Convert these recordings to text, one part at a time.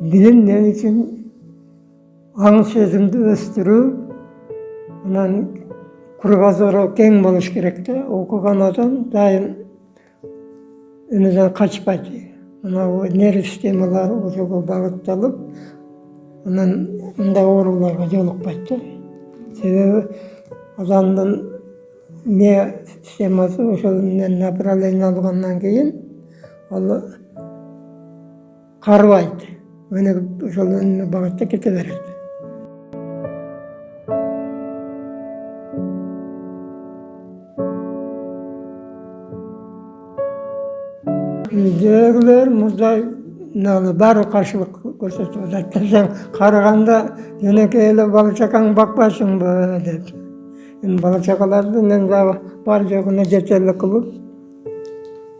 Bilinmeyen için anlaşıldığında östürü анан кругозору кең болуш керек да окуган адам дайым өмүдөн качпайт мынау нерв системалары ошого багытталып анан мындай ооруларга жолукпайт да себеби адамдын не системасы ошол менен направление алгандан кийин ал карыбайт өнүгүп ошол багытта кете берет үйдегілер мындай мынаны баары каршылык көрсөтүп атат сен карыганда жөнөкөй эле бала чакаңды бакпайсыңбы деп эми бала чакаларды мен бар жогуна жетерлик кылып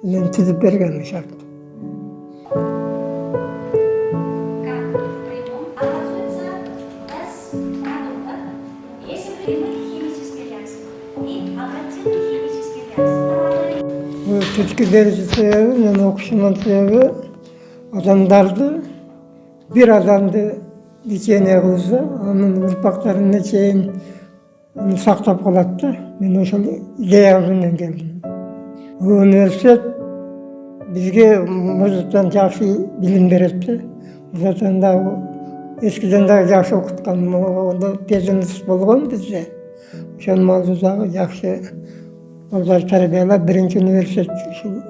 мен түзүп бергенмин шарт. Sebebi, yani okuşmanın sebebi adamlardı. Bir adamdı dikene kılsa, onun ırpaklarına çeyin onu saktap kalattı. Ben o şöyle idealından geldim. Bu üniversitet bizge muzuttan жақсы veretti. Zaten da eskiden de жақсы okutkan, onda пединс болған bizde. Ошол мавзудагы жақсы балдар тарбиялап биринчи университет ушул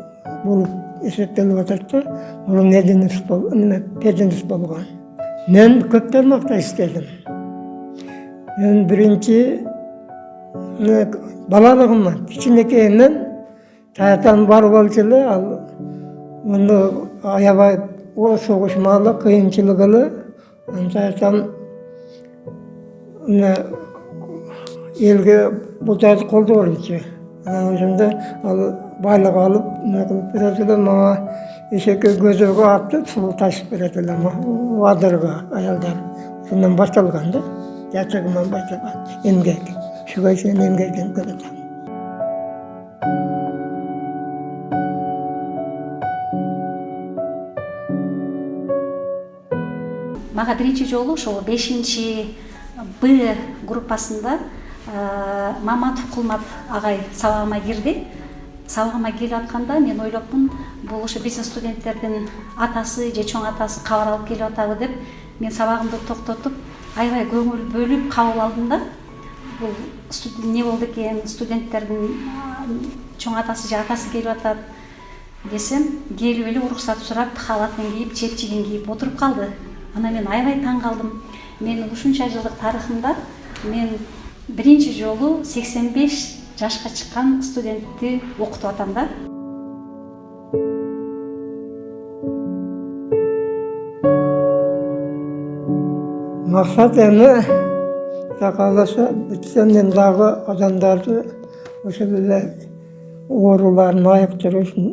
болуп эсептелип атат да бул мединс болгон мен көп тармакта иштедим мен биринчи балалыгымдан кичинекейимден таятам бар болчу эле ал муну аябай о согуш маалы кыйынчылык эле мына элге бул колдоо элчү ошондо ал байлык алып эме кылып берет эле мага эшекке көзөгө аттып суу ташып берет эле адырга аялдар ошондон башталган да жачагыман башталган эмгек ушуга чейин эмгектенип келатам мага биринчи жолу ошол бешинчи б группасында маматов кулмат агай сабагыма кирди. Сабагыма келип атканда мен ойлопмун бул ошо биздин студенттердин атасы же чоң атасы кабар алып келип атабы деп мен сабагымды токтотуп аябай көңүл бөлүп кабыл алдым да. Бул не болду экен? Студенттердин чоң атасы же атасы келип атат десем келип эле уруксат сурап халатын кийип чепчигин кийип отуруп калды. Анан мен аябай таң калдым. Менин ушунча жылдык тарыхымда мен биринчи жолу сексен беш жашка чыккан студентти окутуп атам да. Максат эми бүтсө мен дагы адамдарды ошол эле ооруларын айыктыруу үчүн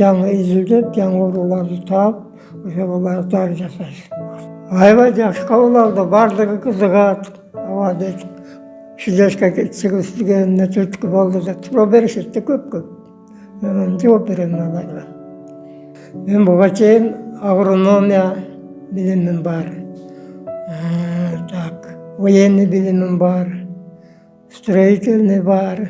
жаңы изилдеп жаңы ооруларды таап ошолорго дары жасайбыз аябай жакшы кабыл алды баардыгы ооба дейт ушул жашка чыгып иштегенине түрткү болду деп беришет да көп көп мен жооп берем аларга мен буга чейин агрономия билимим бар. Так военный билимим бар. Строительный бар.